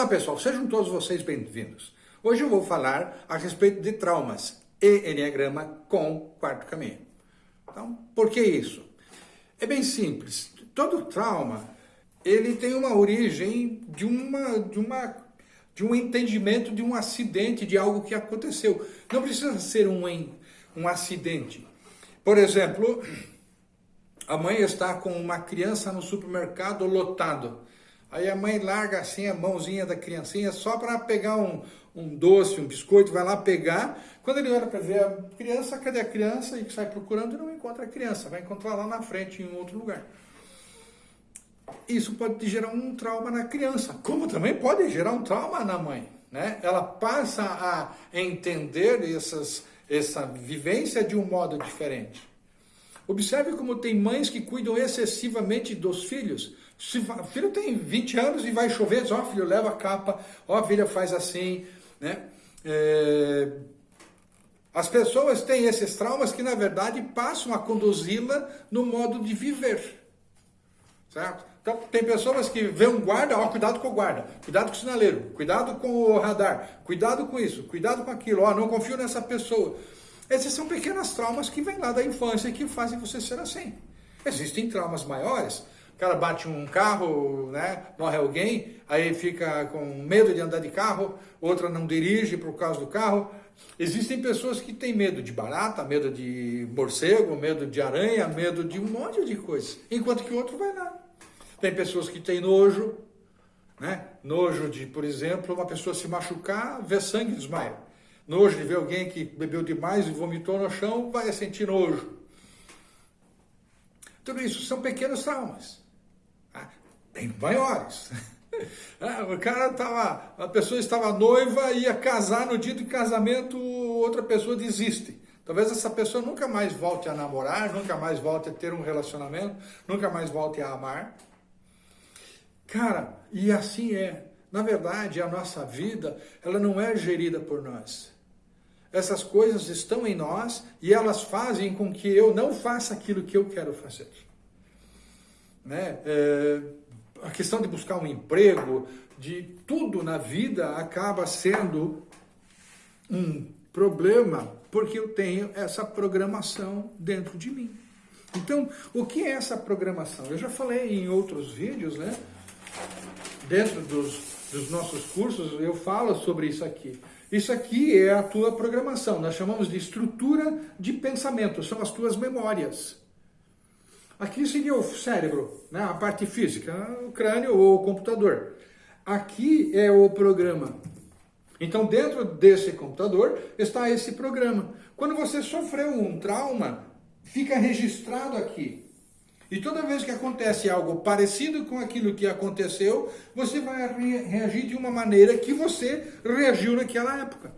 Olá pessoal, sejam todos vocês bem-vindos. Hoje eu vou falar a respeito de traumas e Enneagrama com quarto caminho. Então, por que isso? É bem simples. Todo trauma, ele tem uma origem de, uma, de, uma, de um entendimento de um acidente, de algo que aconteceu. Não precisa ser um, um acidente. Por exemplo, a mãe está com uma criança no supermercado lotado. Aí a mãe larga assim a mãozinha da criancinha só para pegar um, um doce, um biscoito, vai lá pegar. Quando ele olha para ver a criança, cadê a criança? E sai procurando e não encontra a criança. Vai encontrar lá na frente, em outro lugar. Isso pode gerar um trauma na criança, como também pode gerar um trauma na mãe. Né? Ela passa a entender essas, essa vivência de um modo diferente. Observe como tem mães que cuidam excessivamente dos filhos. Se o filho tem 20 anos e vai chover, ó, filho, leva a capa, ó, filha, faz assim, né? É... As pessoas têm esses traumas que, na verdade, passam a conduzi-la no modo de viver, certo? Então, tem pessoas que vê um guarda, ó, cuidado com o guarda, cuidado com o sinaleiro, cuidado com o radar, cuidado com isso, cuidado com aquilo, ó, não confio nessa pessoa. Esses são pequenos traumas que vêm lá da infância e que fazem você ser assim. Existem traumas maiores. Cara bate um carro, né, morre alguém, aí fica com medo de andar de carro, outra não dirige por causa do carro. Existem pessoas que têm medo de barata, medo de morcego, medo de aranha, medo de um monte de coisas, enquanto que outro vai lá. Tem pessoas que têm nojo, né? Nojo de, por exemplo, uma pessoa se machucar, ver sangue desmaia. Nojo de ver alguém que bebeu demais e vomitou no chão, vai sentir nojo. Tudo isso são pequenos traumas. Tem maiores. Ah, o cara estava, a pessoa estava noiva, ia casar no dia do casamento, outra pessoa desiste. Talvez essa pessoa nunca mais volte a namorar, nunca mais volte a ter um relacionamento, nunca mais volte a amar. Cara, e assim é. Na verdade, a nossa vida, ela não é gerida por nós. Essas coisas estão em nós e elas fazem com que eu não faça aquilo que eu quero fazer. Né? É, a questão de buscar um emprego, de tudo na vida acaba sendo um problema porque eu tenho essa programação dentro de mim. Então, o que é essa programação? Eu já falei em outros vídeos, né? Dentro dos, dos nossos cursos, eu falo sobre isso aqui. Isso aqui é a tua programação, nós chamamos de estrutura de pensamento, são as tuas memórias. Aqui seria o cérebro, né? a parte física, o crânio ou o computador. Aqui é o programa. Então, dentro desse computador está esse programa. Quando você sofreu um trauma, fica registrado aqui. E toda vez que acontece algo parecido com aquilo que aconteceu, você vai reagir de uma maneira que você reagiu naquela época.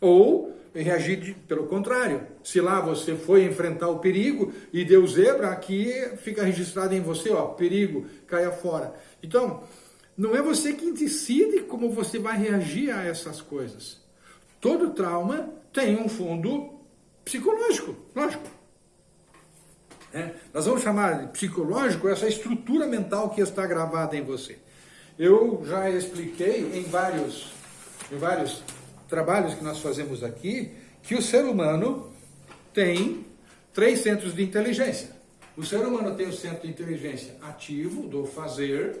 Ou reagir pelo contrário. Se lá você foi enfrentar o perigo e deu zebra, aqui fica registrado em você, ó, perigo, caia fora. Então, não é você quem decide como você vai reagir a essas coisas. Todo trauma tem um fundo psicológico, lógico. É, nós vamos chamar de psicológico essa estrutura mental que está gravada em você. Eu já expliquei em vários, em vários trabalhos que nós fazemos aqui que o ser humano tem três centros de inteligência. O ser humano tem o centro de inteligência ativo, do fazer,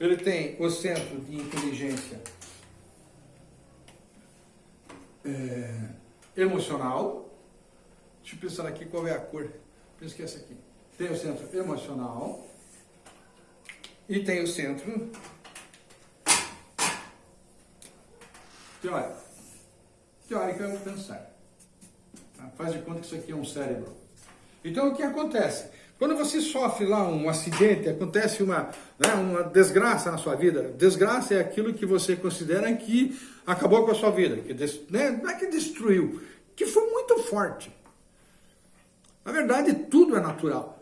ele tem o centro de inteligência é, emocional. Deixa eu pensar aqui qual é a cor penso que é essa aqui. Tem o centro emocional e tem o centro teórico. Teórico o pensar. Tá? Faz de conta que isso aqui é um cérebro. Então o que acontece? Quando você sofre lá um acidente, acontece uma, né, uma desgraça na sua vida. Desgraça é aquilo que você considera que acabou com a sua vida, que né, não é que destruiu, que foi muito forte. Na verdade, tudo é natural.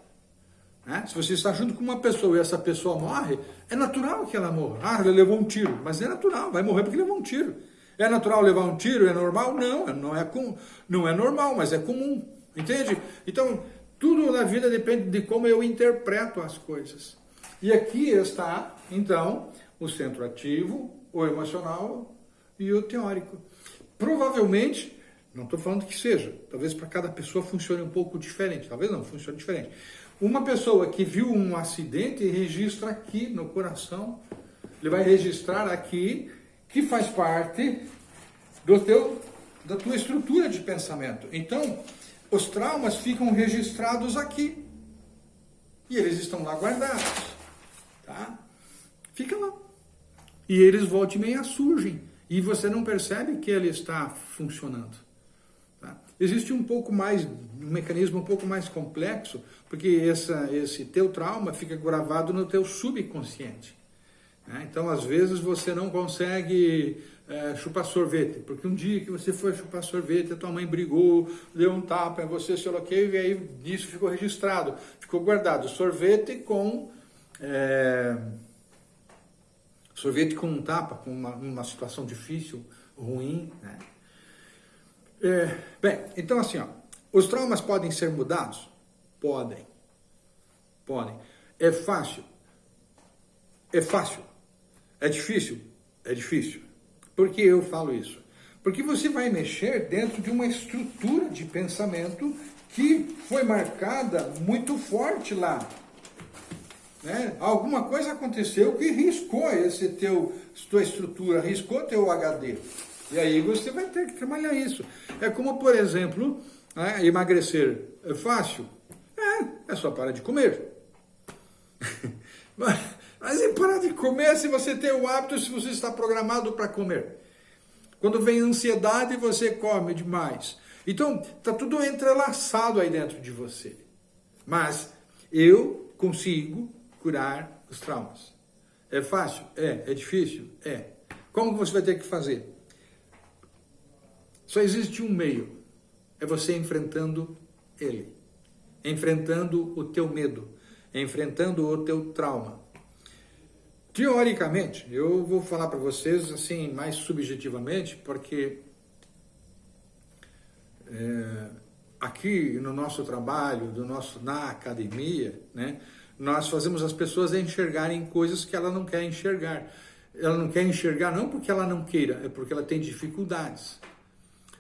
Né? Se você está junto com uma pessoa e essa pessoa morre, é natural que ela morra. Ah, ele levou um tiro. Mas é natural, vai morrer porque levou um tiro. É natural levar um tiro? É normal? Não, não é, com, não é normal, mas é comum. Entende? Então, tudo na vida depende de como eu interpreto as coisas. E aqui está, então, o centro ativo, o emocional e o teórico. Provavelmente, não estou falando que seja, talvez para cada pessoa funcione um pouco diferente, talvez não, funcione diferente. Uma pessoa que viu um acidente registra aqui no coração, ele vai registrar aqui, que faz parte do teu, da tua estrutura de pensamento. Então, os traumas ficam registrados aqui. E eles estão lá guardados. Tá? Fica lá. E eles voltam e meia surgem. E você não percebe que ele está funcionando. Tá? Existe um pouco mais, um mecanismo um pouco mais complexo, porque essa, esse teu trauma fica gravado no teu subconsciente. Né? Então, às vezes, você não consegue é, chupar sorvete, porque um dia que você foi chupar sorvete, a tua mãe brigou, deu um tapa em você, se aloquei, e aí isso ficou registrado, ficou guardado. Sorvete com... É, sorvete com um tapa, com uma, uma situação difícil, ruim, né? É, bem, então assim, ó, os traumas podem ser mudados? Podem. Podem. É fácil? É fácil. É difícil? É difícil. Por que eu falo isso? Porque você vai mexer dentro de uma estrutura de pensamento que foi marcada muito forte lá. Né? Alguma coisa aconteceu que riscou esse teu, tua estrutura, riscou teu HD. E aí você vai ter que trabalhar isso. É como, por exemplo, né, emagrecer. É fácil? É, é só parar de comer. mas, mas em parar de comer se você tem o hábito, se você está programado para comer. Quando vem ansiedade, você come demais. Então, está tudo entrelaçado aí dentro de você. Mas eu consigo curar os traumas. É fácil? É. É difícil? É. Como você vai ter que fazer? Só existe um meio. É você enfrentando ele. Enfrentando o teu medo. Enfrentando o teu trauma. Teoricamente, eu vou falar para vocês assim, mais subjetivamente, porque é, aqui no nosso trabalho, do nosso, na academia, né, nós fazemos as pessoas enxergarem coisas que ela não quer enxergar. Ela não quer enxergar não porque ela não queira, é porque ela tem dificuldades.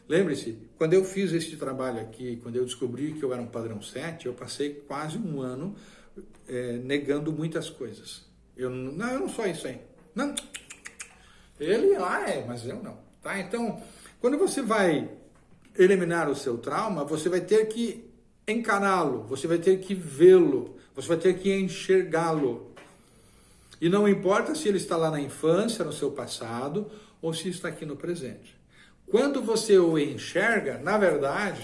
Lembre-se, quando eu fiz este trabalho aqui, quando eu descobri que eu era um padrão 7, eu passei quase um ano é, negando muitas coisas. Eu não, eu não sou isso aí. Não. Ele lá é, mas eu não. Tá? Então, quando você vai eliminar o seu trauma, você vai ter que encará-lo, você vai ter que vê-lo, você vai ter que enxergá-lo. E não importa se ele está lá na infância, no seu passado, ou se está aqui no presente. Quando você o enxerga, na verdade,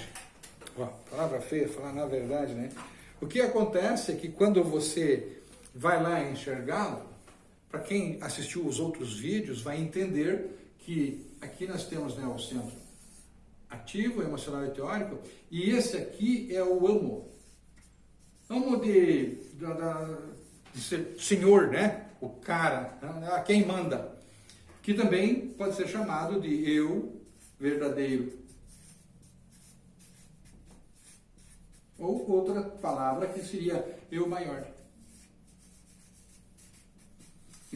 ó, palavra feia, falar na verdade, né? O que acontece é que quando você vai lá enxergá-lo, para quem assistiu os outros vídeos, vai entender que aqui nós temos né, o centro ativo, emocional e teórico, e esse aqui é o amo. Amo de, de, de ser senhor, né? O cara, a quem manda. Que também pode ser chamado de eu verdadeiro. Ou outra palavra que seria eu maior.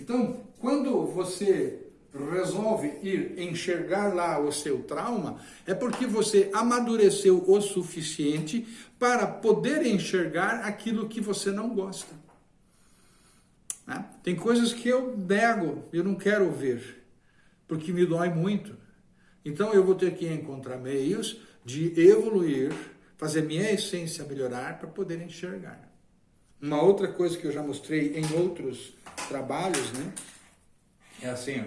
Então, quando você resolve ir enxergar lá o seu trauma, é porque você amadureceu o suficiente para poder enxergar aquilo que você não gosta. Né? Tem coisas que eu nego, eu não quero ver, porque me dói muito. Então eu vou ter que encontrar meios de evoluir, fazer minha essência melhorar para poder enxergar. Uma outra coisa que eu já mostrei em outros trabalhos, né? É assim, ó.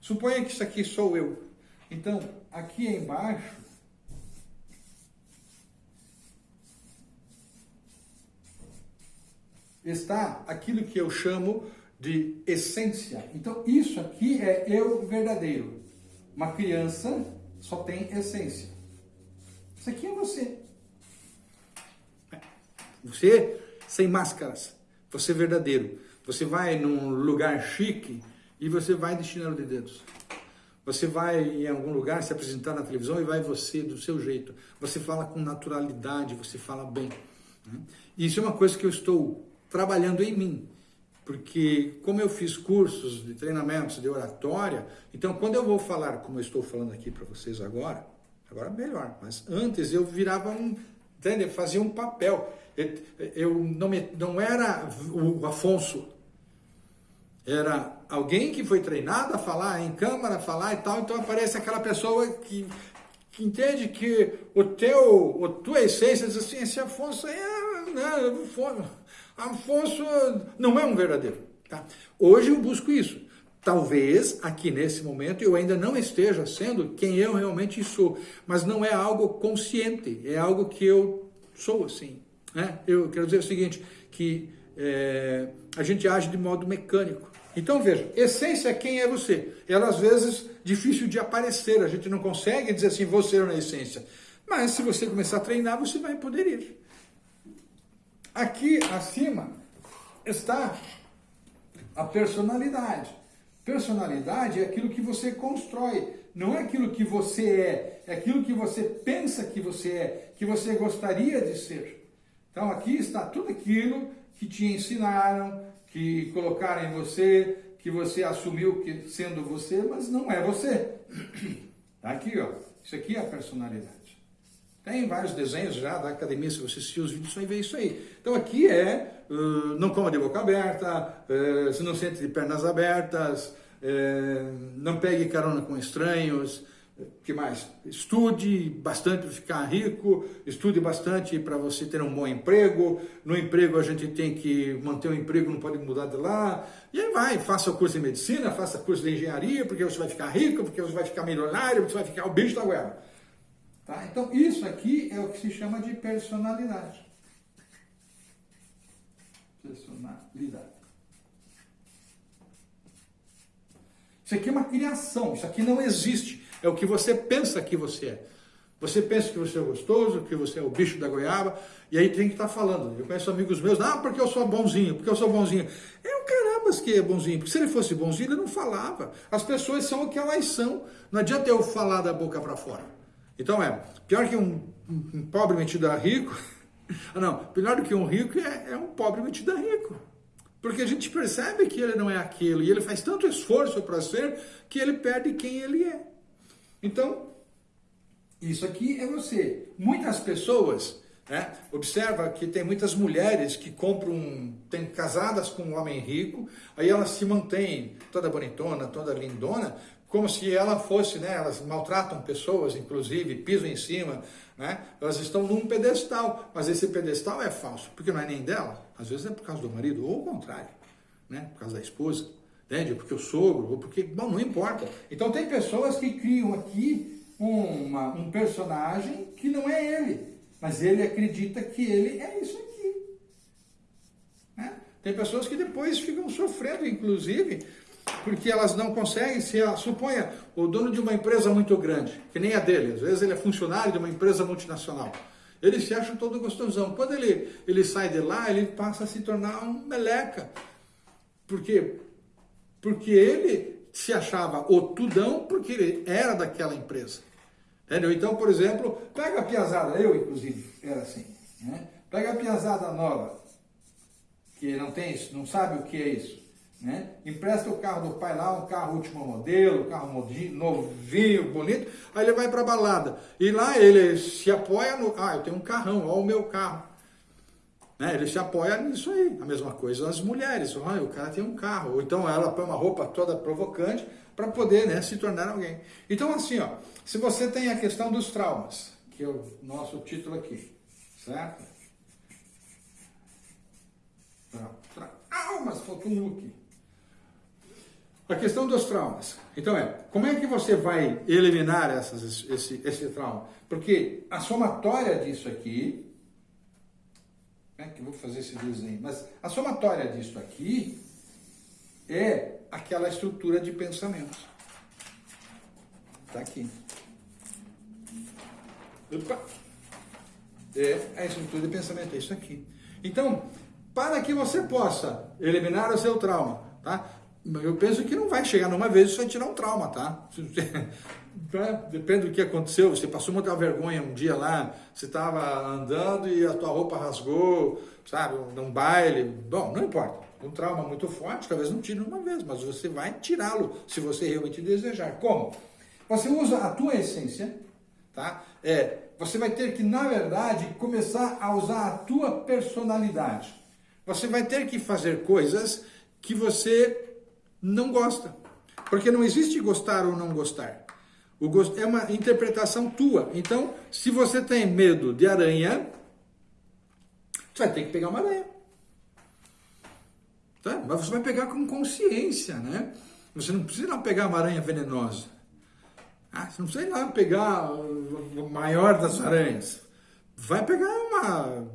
Suponha que isso aqui sou eu. Então, aqui embaixo, está aquilo que eu chamo de essência. Então, isso aqui é eu verdadeiro. Uma criança só tem essência. Isso aqui é você. Você sem máscaras. Você é verdadeiro. Você vai num lugar chique e você vai de chinelo de dedos. Você vai em algum lugar se apresentar na televisão e vai você do seu jeito. Você fala com naturalidade, você fala bem. Né? Isso é uma coisa que eu estou trabalhando em mim. Porque como eu fiz cursos de treinamentos de oratória, então quando eu vou falar como eu estou falando aqui para vocês agora, agora melhor, mas antes eu virava um, entende? Eu fazia um papel. Eu, não, me, não era o Afonso, era alguém que foi treinado a falar em câmara, falar e tal, então aparece aquela pessoa que, que entende que o teu, a tua essência diz assim, esse Afonso é, né, Afonso não é um verdadeiro. Tá? Hoje eu busco isso. Talvez aqui nesse momento eu ainda não esteja sendo quem eu realmente sou, mas não é algo consciente, é algo que eu sou assim. Né? Eu quero dizer o seguinte, que é, a gente age de modo mecânico. Então veja, essência é quem é você. Ela às vezes difícil de aparecer, a gente não consegue dizer assim, você é na essência. Mas se você começar a treinar, você vai poder ir. Aqui acima está a personalidade. Personalidade é aquilo que você constrói, não é aquilo que você é, é aquilo que você pensa que você é, que você gostaria de ser. Então aqui está tudo aquilo que te ensinaram, que colocaram em você, que você assumiu que sendo você, mas não é você. Tá aqui, ó. Isso aqui é a personalidade. Tem vários desenhos já da academia, se você assistir os vídeos, você vai ver isso aí. Então aqui é, uh, não coma de boca aberta, uh, se não sente de pernas abertas, uh, não pegue carona com estranhos, que mais? Estude bastante para ficar rico, estude bastante para você ter um bom emprego. No emprego a gente tem que manter o emprego, não pode mudar de lá. E aí vai, faça o curso de medicina, faça curso de engenharia, porque você vai ficar rico, porque você vai ficar milionário, você vai ficar o bicho da guerra. Tá? Então, isso aqui é o que se chama de personalidade. Personalidade. Isso aqui é uma criação, isso aqui não existe. É o que você pensa que você é. Você pensa que você é gostoso, que você é o bicho da goiaba, e aí tem que estar tá falando. Eu conheço amigos meus, ah, porque eu sou bonzinho, porque eu sou bonzinho. É o carambas que é bonzinho, porque se ele fosse bonzinho, ele não falava. As pessoas são o que elas são. Não adianta eu falar da boca para fora. Então é, pior que um, um pobre metido a rico, ah, não, pior do que um rico é, é um pobre metido a rico. Porque a gente percebe que ele não é aquilo, e ele faz tanto esforço para ser, que ele perde quem ele é. Então, isso aqui é você. Muitas pessoas, né, observa que tem muitas mulheres que compram, tem casadas com um homem rico, aí elas se mantêm toda bonitona, toda lindona, como se ela fosse, né, elas maltratam pessoas, inclusive, pisam em cima, né, elas estão num pedestal, mas esse pedestal é falso, porque não é nem dela, às vezes é por causa do marido, ou o contrário, né, por causa da esposa, entende? Porque o sogro, ou porque, bom, não importa. Então tem pessoas que criam aqui uma, um personagem que não é ele, mas ele acredita que ele é isso aqui. Né? Tem pessoas que depois ficam sofrendo, inclusive, porque elas não conseguem se suponha o dono de uma empresa muito grande, que nem a dele, às vezes ele é funcionário de uma empresa multinacional. Ele se acha todo gostosão. Quando ele, ele sai de lá, ele passa a se tornar um meleca. Por quê? Porque ele se achava o tudão porque ele era daquela empresa. Entendeu? Então, por exemplo, pega a piazada, eu inclusive era assim, né? Pega a piazada nova, que não tem isso, não sabe o que é isso. Né? Empresta o carro do pai lá, um carro último modelo, um carro novinho, bonito, aí ele vai para balada. E lá ele se apoia no. Ah, eu tenho um carrão, olha o meu carro. Né? Ele se apoia nisso aí. A mesma coisa as mulheres. O cara tem um carro. Ou então ela põe uma roupa toda provocante para poder né, se tornar alguém. Então, assim, ó, se você tem a questão dos traumas, que é o nosso título aqui, certo? Traumas, faltou um aqui. A questão dos traumas. Então é, como é que você vai eliminar essas, esse, esse trauma? Porque a somatória disso aqui, é que eu vou fazer esse desenho, mas a somatória disso aqui é aquela estrutura de pensamentos. Está aqui. Opa! É a estrutura de pensamento, é isso aqui. Então, para que você possa eliminar o seu trauma, tá? Eu penso que não vai chegar numa vez e vai tirar um trauma, tá? Depende do que aconteceu, você passou muita vergonha um dia lá, você estava andando e a tua roupa rasgou, sabe, num baile, bom, não importa. Um trauma muito forte, talvez não tire uma vez, mas você vai tirá-lo se você realmente desejar. Como? Você usa a tua essência, tá? É, você vai ter que, na verdade, começar a usar a tua personalidade. Você vai ter que fazer coisas que você não gosta. Porque não existe gostar ou não gostar. O gosto é uma interpretação tua. Então, se você tem medo de aranha, você vai ter que pegar uma aranha. Tá? Mas você vai pegar com consciência, né? Você não precisa lá pegar uma aranha venenosa. Ah, você não precisa ir lá pegar o maior das aranhas. Vai pegar uma.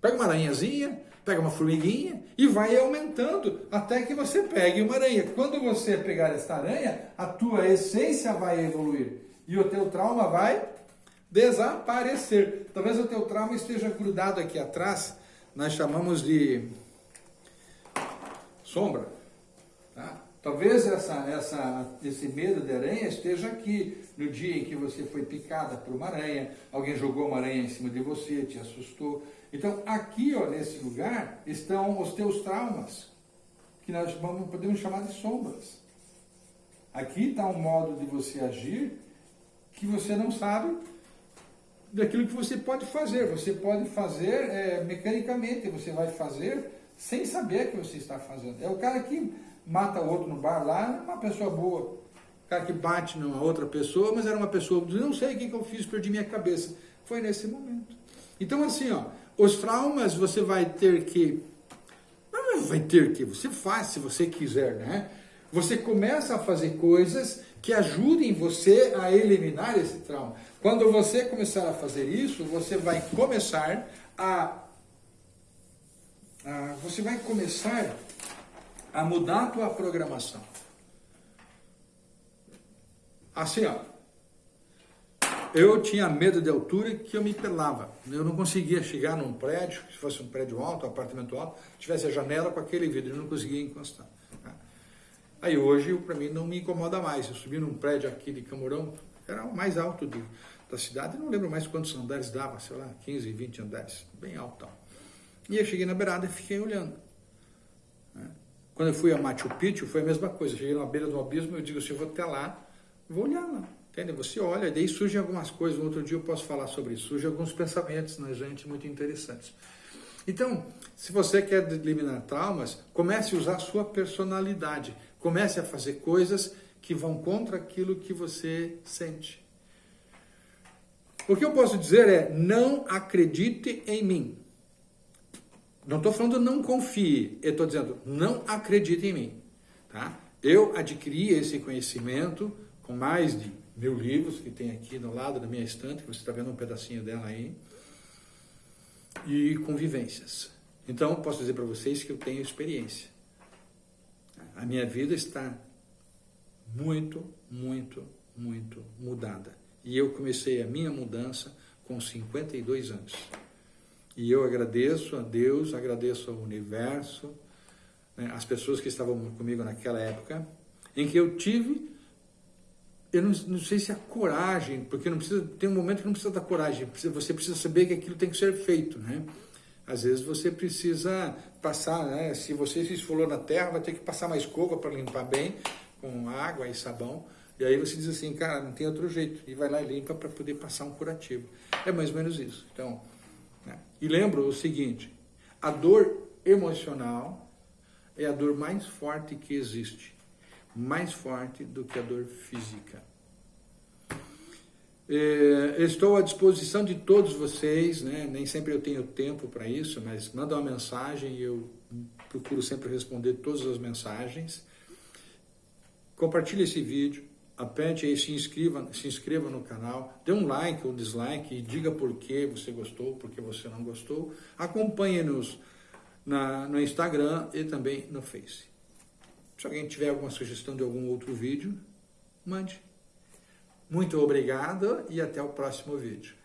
Pega uma aranhazinha, pega uma formiguinha e vai aumentando até que você pegue uma aranha. Quando você pegar esta aranha, a tua essência vai evoluir e o teu trauma vai desaparecer. Talvez o teu trauma esteja grudado aqui atrás, nós chamamos de sombra. Tá? Talvez essa, essa, esse medo de aranha esteja aqui no dia em que você foi picada por uma aranha, alguém jogou uma aranha em cima de você, te assustou. Então, aqui, ó, nesse lugar, estão os teus traumas, que nós vamos, podemos chamar de sombras. Aqui está um modo de você agir que você não sabe daquilo que você pode fazer. Você pode fazer é, mecanicamente, você vai fazer sem saber que você está fazendo. É o cara que mata outro no bar lá, é uma pessoa boa. Cara que bate numa outra pessoa, mas era uma pessoa, não sei o que eu fiz, perdi minha cabeça. Foi nesse momento. Então, assim, ó, os traumas você vai ter que. Não vai ter que, você faz se você quiser, né? Você começa a fazer coisas que ajudem você a eliminar esse trauma. Quando você começar a fazer isso, você vai começar a, a você vai começar a mudar a tua programação. Assim, ó, eu tinha medo de altura que eu me pelava. Eu não conseguia chegar num prédio, se fosse um prédio alto, um apartamento alto, tivesse a janela com aquele vidro, eu não conseguia encostar. Tá? Aí hoje, para mim, não me incomoda mais. Eu subi num prédio aqui de Camurão, era o mais alto de, da cidade, não lembro mais quantos andares dava, sei lá, 15, 20 andares, bem alto. E eu cheguei na beirada e fiquei olhando. Né? Quando eu fui a Machu Picchu, foi a mesma coisa. Cheguei na beira do abismo, eu digo assim, eu vou até lá, vou olhar lá. Entende? Você olha, daí surgem algumas coisas, um outro dia eu posso falar sobre isso, surgem alguns pensamentos na gente muito interessantes. Então, se você quer eliminar traumas, comece a usar a sua personalidade, comece a fazer coisas que vão contra aquilo que você sente. O que eu posso dizer é, não acredite em mim. Não estou falando não confie, eu estou dizendo não acredite em mim. Tá? Eu adquiri esse conhecimento com mais de mil livros que tem aqui do lado da minha estante, que você está vendo um pedacinho dela aí, e convivências. Então, posso dizer para vocês que eu tenho experiência. A minha vida está muito, muito, muito mudada. E eu comecei a minha mudança com 52 anos. E eu agradeço a Deus, agradeço ao universo, né, as pessoas que estavam comigo naquela época, em que eu tive eu não, não, sei se a coragem, porque não precisa, tem um momento que não precisa da coragem, você precisa saber que aquilo tem que ser feito, né? Às vezes você precisa passar, né? Se você se esfolou na terra, vai ter que passar uma escova para limpar bem, com água e sabão. E aí você diz assim, cara, não tem outro jeito. E vai lá e limpa para poder passar um curativo. É mais ou menos isso. Então? E lembro o seguinte, a dor emocional é a dor mais forte que existe mais forte do que a dor física. É, estou à disposição de todos vocês, né? nem sempre eu tenho tempo para isso, mas manda uma mensagem e eu procuro sempre responder todas as mensagens. Compartilhe esse vídeo, aperte aí, se inscreva, se inscreva no canal, dê um like ou dislike e diga por que você gostou, por que você não gostou. Acompanhe-nos no Instagram e também no Face. Se alguém tiver alguma sugestão de algum outro vídeo, mande. Muito obrigado e até o próximo vídeo.